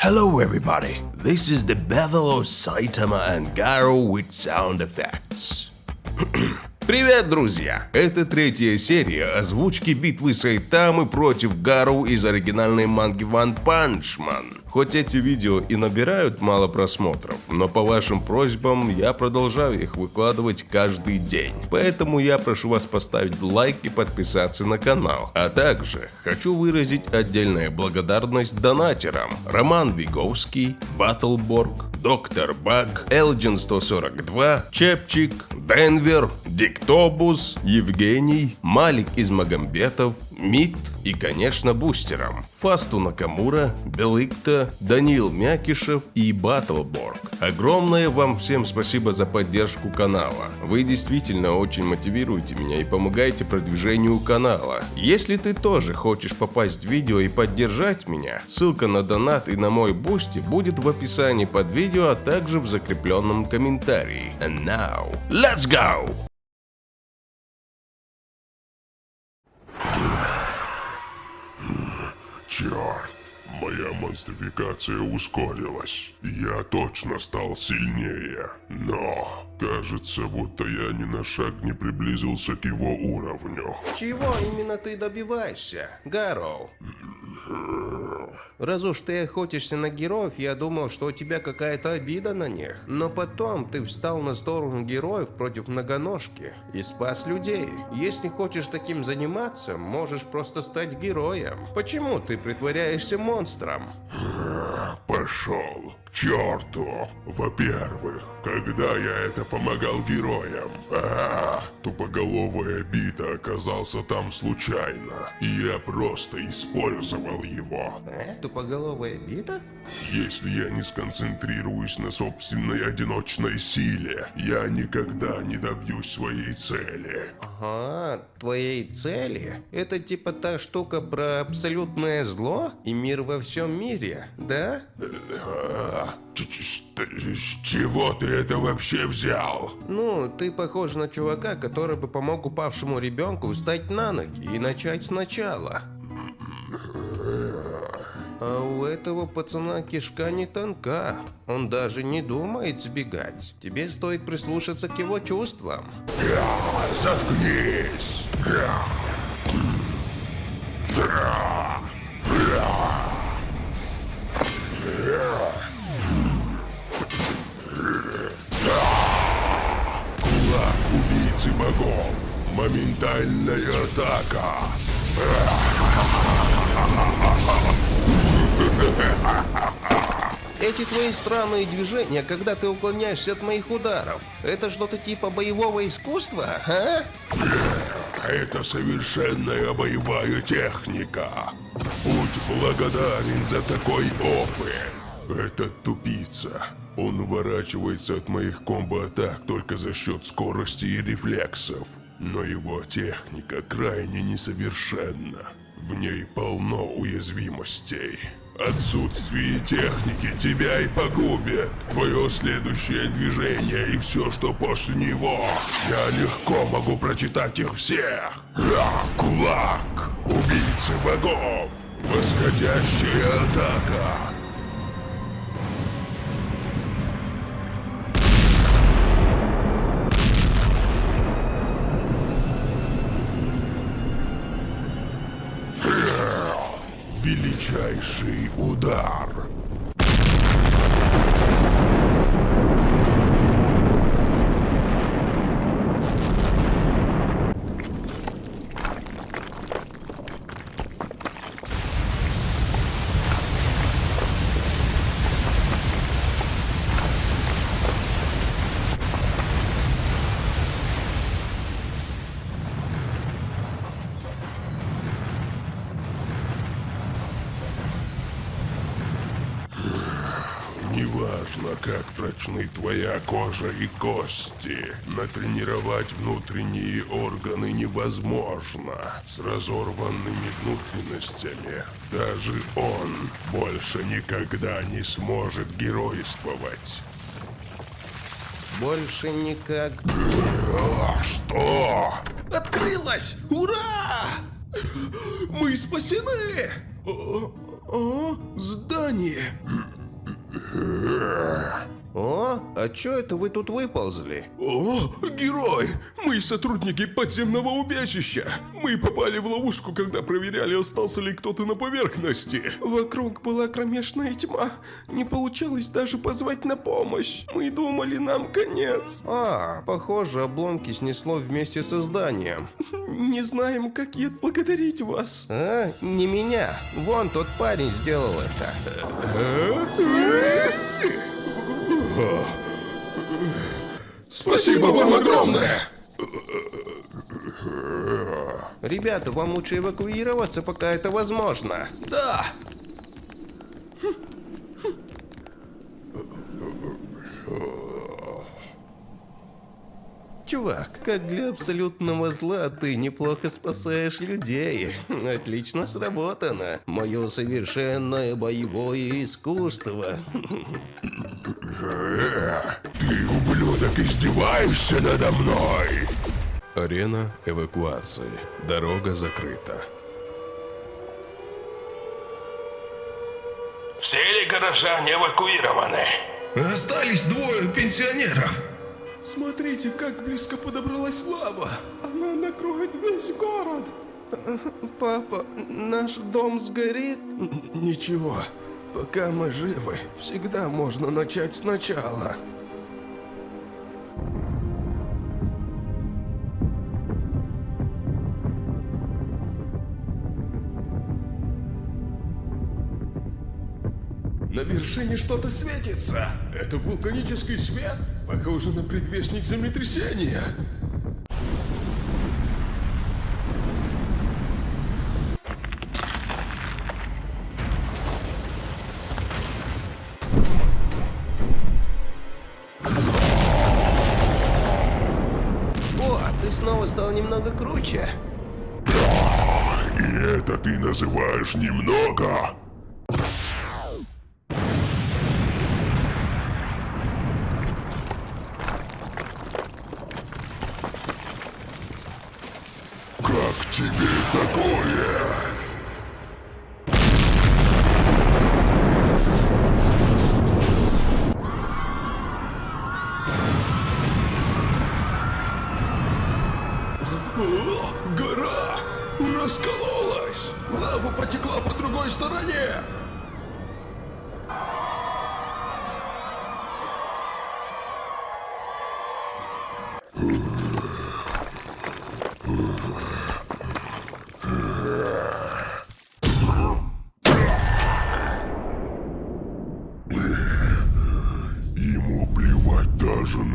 Hello everybody, this is the battle of Saitama and Garo with sound effects. Привет, друзья! Это третья серия озвучки битвы Сайтамы против Гару из оригинальной манги One Punch Man. Хоть эти видео и набирают мало просмотров, но по вашим просьбам я продолжаю их выкладывать каждый день. Поэтому я прошу вас поставить лайк и подписаться на канал. А также хочу выразить отдельная благодарность донатерам. Роман Виговский, Баттлборг, Доктор Баг, Элджин 142, Чепчик, Денвер, Диктобус, Евгений, Малик из Магомбетов, МИД и, конечно, бустерам. Фасту Накамура, Белыкта, Данил Мякишев и Баттлборг. Огромное вам всем спасибо за поддержку канала. Вы действительно очень мотивируете меня и помогаете продвижению канала. Если ты тоже хочешь попасть в видео и поддержать меня, ссылка на донат и на мой Boosty будет в описании под видео, а также в закрепленном комментарии. And now, let's go! Черт, моя монстрификация ускорилась. Я точно стал сильнее. Но кажется, будто я ни на шаг не приблизился к его уровню. Чего именно ты добиваешься, Гарроу? Раз уж ты охотишься на героев, я думал, что у тебя какая-то обида на них. Но потом ты встал на сторону героев против многоножки и спас людей. Если хочешь таким заниматься, можешь просто стать героем. Почему ты притворяешься монстром? Пошел к черту. Во-первых, когда я это помогал героям, а, тупоголовая бита оказался там случайно, и я просто использовал его. Э? Тупоголовая бита? Если я не сконцентрируюсь на собственной одиночной силе, я никогда не добьюсь своей цели. Ага, твоей цели? Это типа та штука про абсолютное зло и мир во всем мире, да? С чего ты это вообще взял? Ну, ты похож на чувака, который бы помог упавшему ребенку встать на ноги и начать сначала. А у этого пацана кишка не тонка. Он даже не думает сбегать. Тебе стоит прислушаться к его чувствам. Заткнись! Да. Убийцы богов. Моментальная атака. Эти твои странные движения, когда ты уклоняешься от моих ударов, это что-то типа боевого искусства, а? Это совершенная боевая техника. Будь благодарен за такой опыт. Этот тупица. Он уворачивается от моих комбо-атак только за счет скорости и рефлексов. Но его техника крайне несовершенна. В ней полно уязвимостей. Отсутствие техники тебя и погубит. Твое следующее движение и все, что после него. Я легко могу прочитать их всех. Ра, кулак, убийцы богов, восходящая атака. Величайший удар. Прочны твоя кожа и кости, натренировать внутренние органы невозможно. С разорванными внутренностями даже он больше никогда не сможет геройствовать. Больше никак... А что? Открылась! Ура! Мы спасены! О, здание. О, а чё это вы тут выползли? О, герой! Мы сотрудники подземного убежища. Мы попали в ловушку, когда проверяли, остался ли кто-то на поверхности. Вокруг была кромешная тьма. Не получалось даже позвать на помощь. Мы думали, нам конец. А, похоже, обломки снесло вместе со зданием. Не знаем, как и отблагодарить вас. А, не меня. Вон тот парень сделал это. Спасибо вам огромное! Ребята, вам лучше эвакуироваться, пока это возможно. Да. Чувак, как для абсолютного зла ты неплохо спасаешь людей. Отлично сработано. Мое совершенное боевое искусство. Ты, ублюдок, издеваешься надо мной? Арена эвакуации. Дорога закрыта. Все ли горожане эвакуированы? Остались двое пенсионеров. Смотрите, как близко подобралась лава. Она накроет весь город. Папа, наш дом сгорит? Ничего, пока мы живы, всегда можно начать сначала. На вершине что-то светится. Это вулканический свет? Похоже на предвестник землетрясения. Называешь немного? Как тебе такое?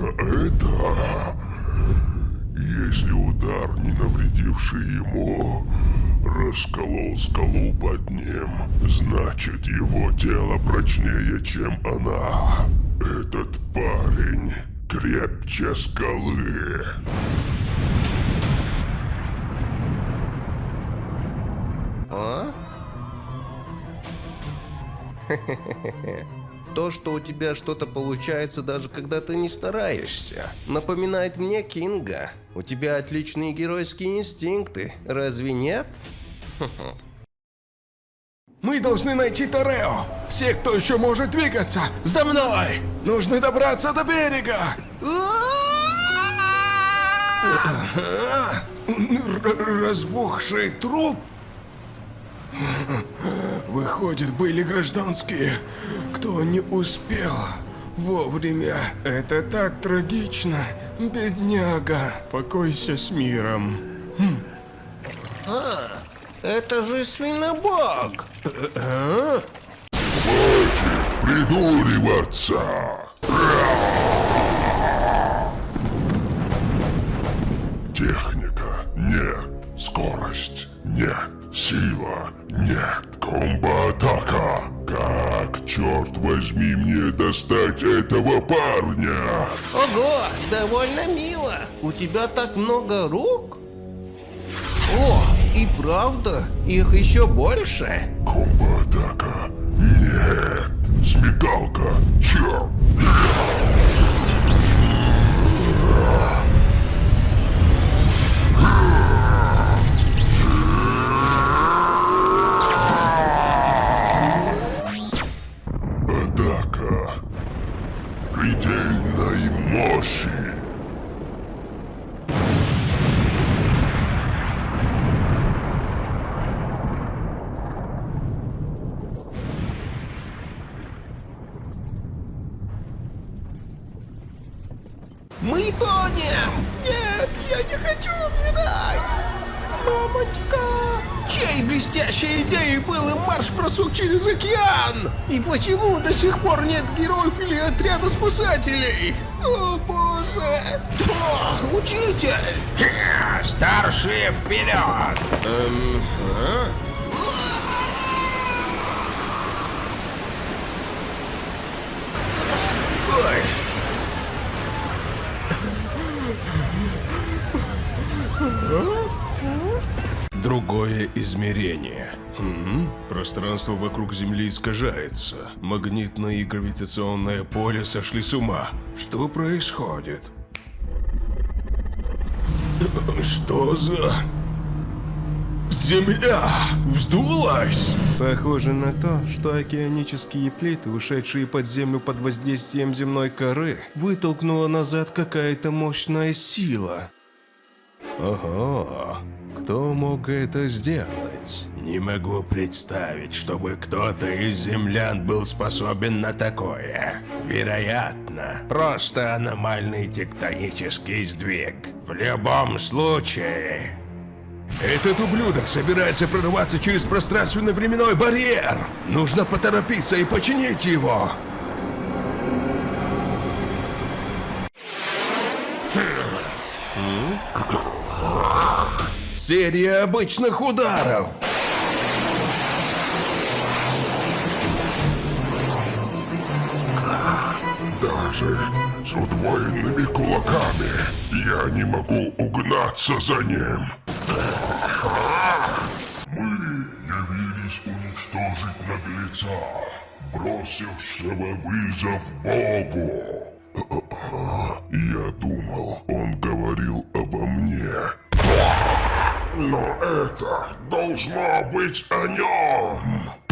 На это. Если удар, не навредивший ему, расколол скалу под ним, значит его тело прочнее, чем она. Этот парень крепче скалы. А? То, что у тебя что-то получается, даже когда ты не стараешься, напоминает мне Кинга. У тебя отличные геройские инстинкты, разве нет? Мы должны найти Торео. Все, кто еще может двигаться, за мной! Нужно добраться до берега! Разбухший труп? Выходит, были гражданские, кто не успел вовремя. Это так трагично, бедняга. Покойся с миром. Это же свинобок! Придуриваться! Техника нет, скорость нет, сила нет, комбо-атака. Как, черт возьми, мне достать этого парня? Ого, довольно мило. У тебя так много рук? О, и правда, их еще больше. Комбо-атака нет, смекалка, черт. Океан? И почему до сих пор нет героев или отряда спасателей? О боже! О, учитель! Старшие вперед! Эм, а? Ой! Другое измерение. М? Пространство вокруг Земли искажается. Магнитное и гравитационное поле сошли с ума. Что происходит? Что за... Земля вздулась! Похоже на то, что океанические плиты, ушедшие под землю под воздействием земной коры, вытолкнула назад какая-то мощная сила. Ого, кто мог это сделать? Не могу представить, чтобы кто-то из землян был способен на такое. Вероятно, просто аномальный тектонический сдвиг. В любом случае... Этот ублюдок собирается прорваться через пространственно-временной барьер. Нужно поторопиться и починить его. Серия обычных ударов. Даже с удвоенными кулаками я не могу угнаться за ним. Мы явились уничтожить наглеца, бросившего вызов Богу. Я думал, он говорил обо мне. Но это должно быть о нем.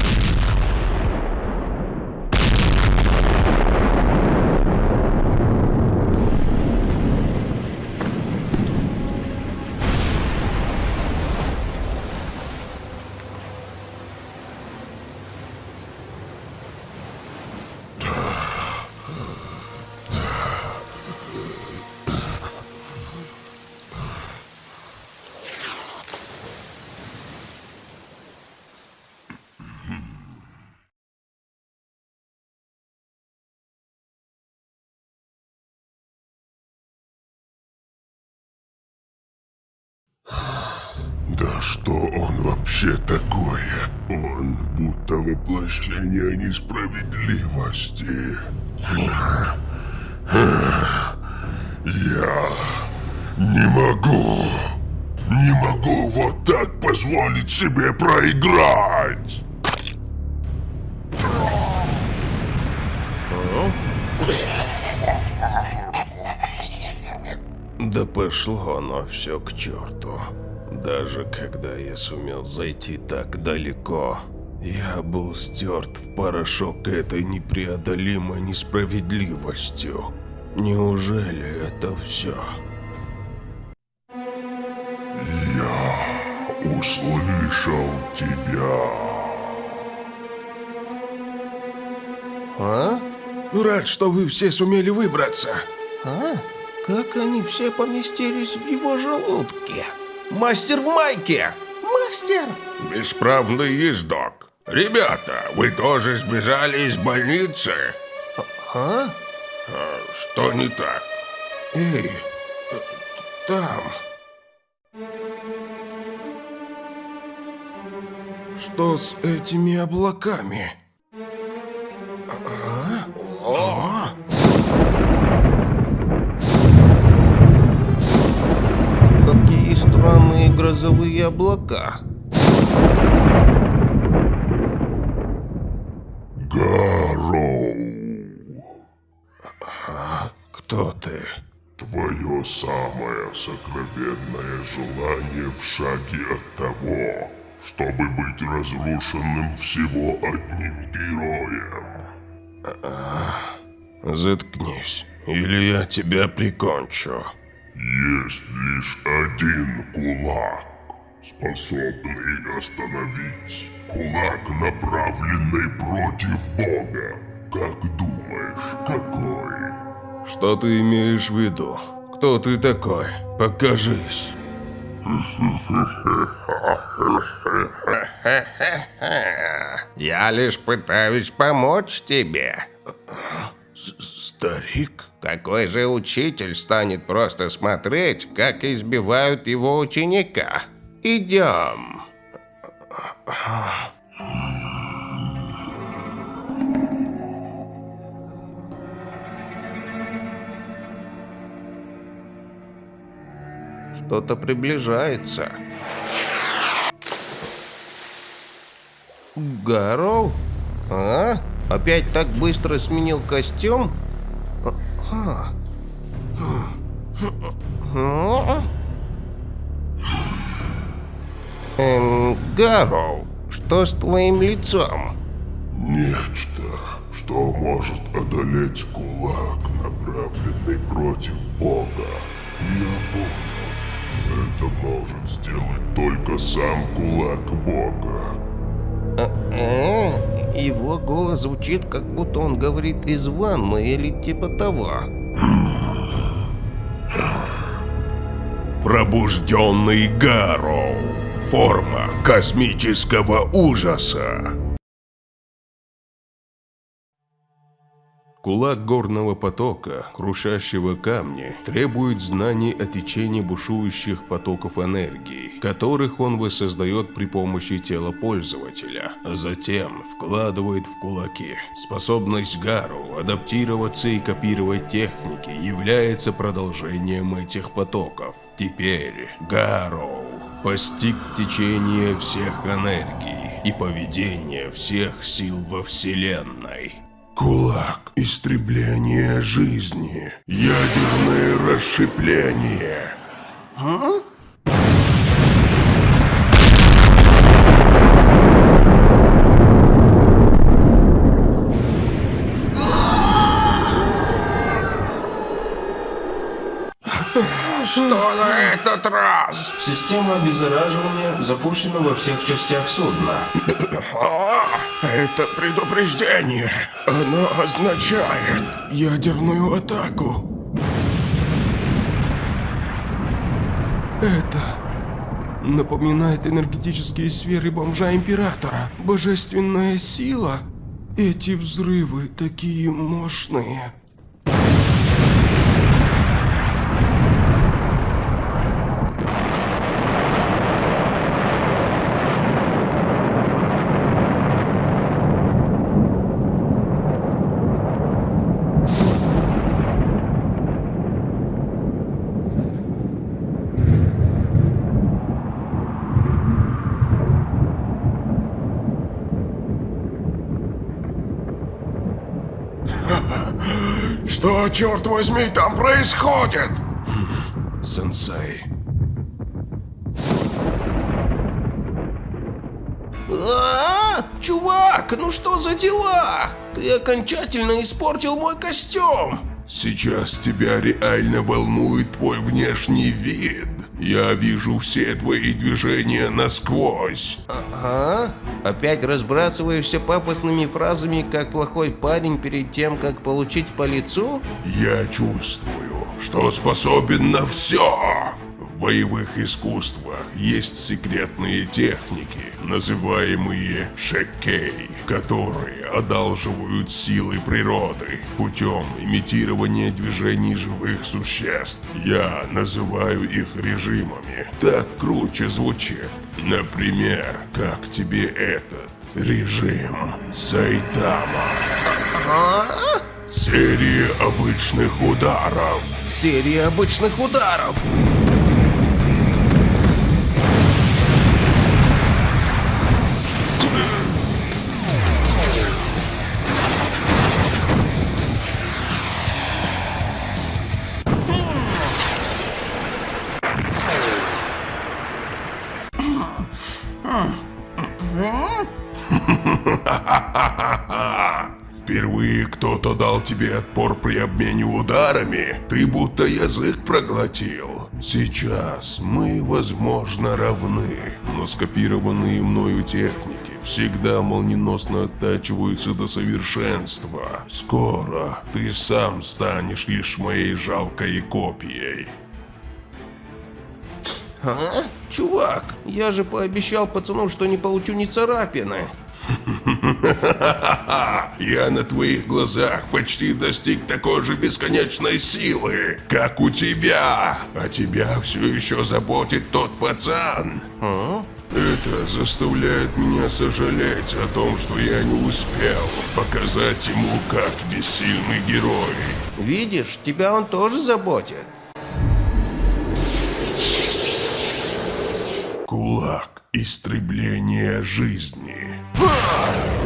Что он вообще такое? Он будто воплощение несправедливости. Я не могу, не могу вот так позволить себе проиграть. Да пошло оно все к черту. Даже когда я сумел зайти так далеко, я был стерт в порошок этой непреодолимой несправедливостью. Неужели это все? Я услышал тебя. А? Рад, что вы все сумели выбраться. А? Как они все поместились в его желудке? Мастер в майке! Мастер! Бесправный ездок. Ребята, вы тоже сбежали из больницы? А? А что не так? Эй, э, там. Что с этими облаками? А? А? Грозовые облака. Гарроу, Кто ты? твое самое сокровенное желание в шаге от того, чтобы быть разрушенным всего одним героем. Заткнись, или я тебя прикончу. Есть лишь один кулак, способный остановить. Кулак, направленный против Бога. Как думаешь, какой? Что ты имеешь в виду? Кто ты такой? Покажись. Я лишь пытаюсь помочь тебе. Старик? Какой же учитель станет просто смотреть, как избивают его ученика? Идем. Что-то приближается. Гарроу? А? Опять так быстро сменил костюм? А. Гарроу, что с твоим лицом? Нечто, что может одолеть кулак, направленный против Бога. Я понял. Это может сделать только сам кулак Бога. Э, его голос звучит, как будто он говорит из ванны или типа того. Пробужденный Гарроу. Форма космического ужаса. Кулак горного потока, крушащего камни, требует знаний о течении бушующих потоков энергии, которых он воссоздает при помощи тела пользователя, а затем вкладывает в кулаки. Способность Гару адаптироваться и копировать техники является продолжением этих потоков. Теперь Гару постиг течение всех энергий и поведение всех сил во Вселенной. Кулак истребление жизни. Ядерное расщепление. Что на этот раз? Система обеззараживания запущена во всех частях судна. Это предупреждение. Оно означает ядерную атаку. Это напоминает энергетические сферы бомжа Императора. Божественная сила. Эти взрывы такие мощные. Что, черт возьми, там происходит? Сенсей. А, чувак, ну что за дела? Ты окончательно испортил мой костюм. Сейчас тебя реально волнует твой внешний вид. Я вижу все твои движения насквозь. А? Опять разбрасываешься пафосными фразами, как плохой парень перед тем, как получить по лицу? Я чувствую, что способен на все. В боевых искусствах есть секретные техники, называемые шекей, которые одалживают силы природы путем имитирования движений живых существ. Я называю их режимами. Так круче звучит. Например, как тебе этот режим Сайтама? Серия обычных ударов. Серия обычных ударов. Кто-то дал тебе отпор при обмене ударами? Ты будто язык проглотил. Сейчас мы, возможно, равны, но скопированные мною техники всегда молниеносно оттачиваются до совершенства. Скоро ты сам станешь лишь моей жалкой копией. А? Чувак, я же пообещал пацану, что не получу ни царапины. Я на твоих глазах почти достиг такой же бесконечной силы, как у тебя. А тебя все еще заботит тот пацан. Это заставляет меня сожалеть о том, что я не успел показать ему, как бессильный герой. Видишь, тебя он тоже заботит. Кулак истребления жизни.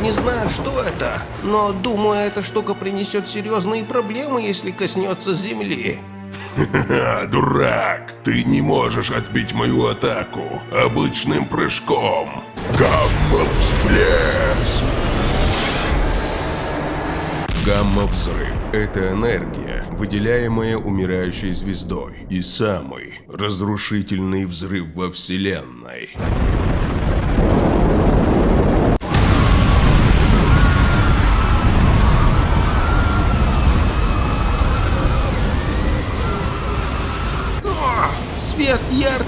Не знаю, что это, но думаю, эта штука принесет серьезные проблемы, если коснется земли. Дурак! Ты не можешь отбить мою атаку обычным прыжком. Гамма-всплеск! Гамма-взрыв – это энергия, выделяемая умирающей звездой, и самый разрушительный взрыв во Вселенной.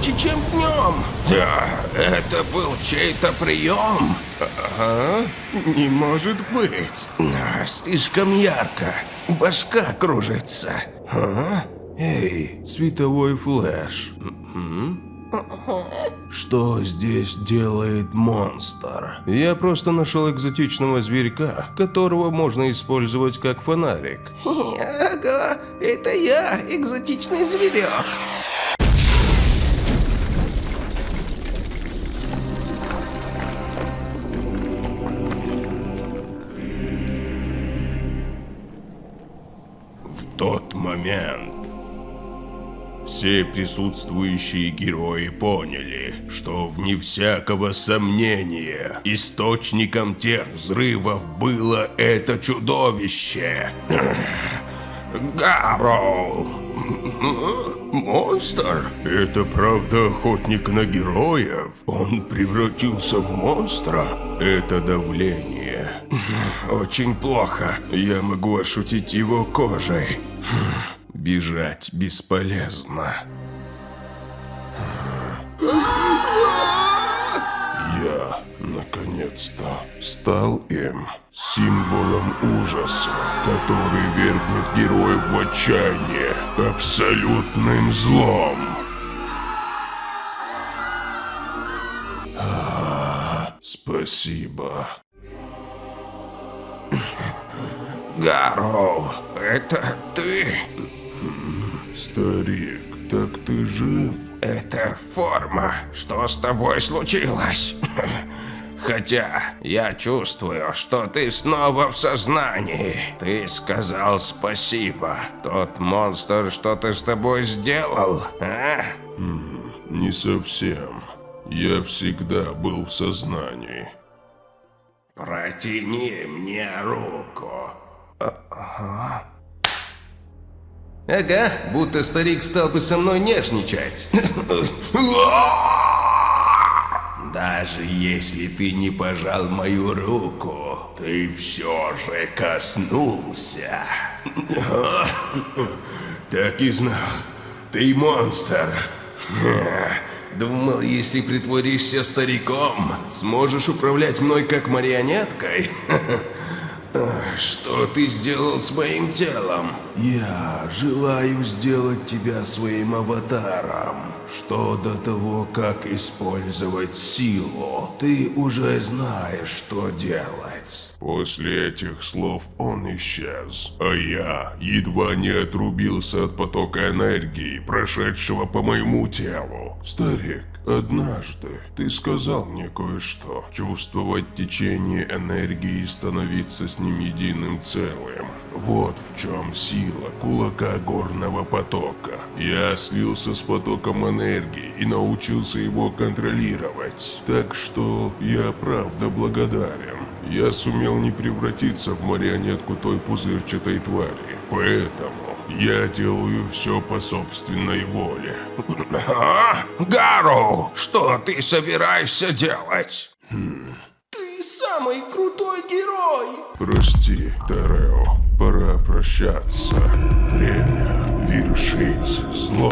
Ярче, чем днем. Да, это был чей-то прием? Ага, не может быть. А, слишком ярко, башка кружится. А? Эй, световой flash. М? Что здесь делает монстр? Я просто нашел экзотичного зверька, которого можно использовать как фонарик. Ага, это я, экзотичный зверек. Тот момент все присутствующие герои поняли, что вне всякого сомнения источником тех взрывов было это чудовище. Гарроу! Монстр? Это правда охотник на героев? Он превратился в монстра? Это давление. Очень плохо. Я могу ощутить его кожей. Бежать бесполезно. Я, наконец-то, стал им. Символом ужаса, который вергнет героев в отчаяние. Абсолютным злом. А, Спасибо. Гарроу, это ты? Старик, так ты жив? Это форма. Что с тобой случилось? Хотя я чувствую, что ты снова в сознании. Ты сказал спасибо. Тот монстр что-то с тобой сделал, а? Не совсем. Я всегда был в сознании. Протяни мне руку. Ага, будто старик стал бы со мной нежничать. Даже если ты не пожал мою руку, ты все же коснулся. Так и знал. Ты монстр. Думал, если притворишься стариком, сможешь управлять мной как марионеткой? Что ты сделал с моим телом? Я желаю сделать тебя своим аватаром. Что до того, как использовать силу, ты уже знаешь, что делать. После этих слов он исчез, а я едва не отрубился от потока энергии, прошедшего по моему телу. Старик, однажды ты сказал мне кое-что. Чувствовать течение энергии и становиться с ним единым целым. Вот в чем сила кулака горного потока. Я слился с потоком энергии и научился его контролировать. Так что я правда благодарен. я сумел не превратиться в марионетку той пузырчатой твари. Поэтому я делаю все по собственной воле. А? Гару, что ты собираешься делать? Ты самый крутой герой! Прости, Терео, пора прощаться. Время вершить зло.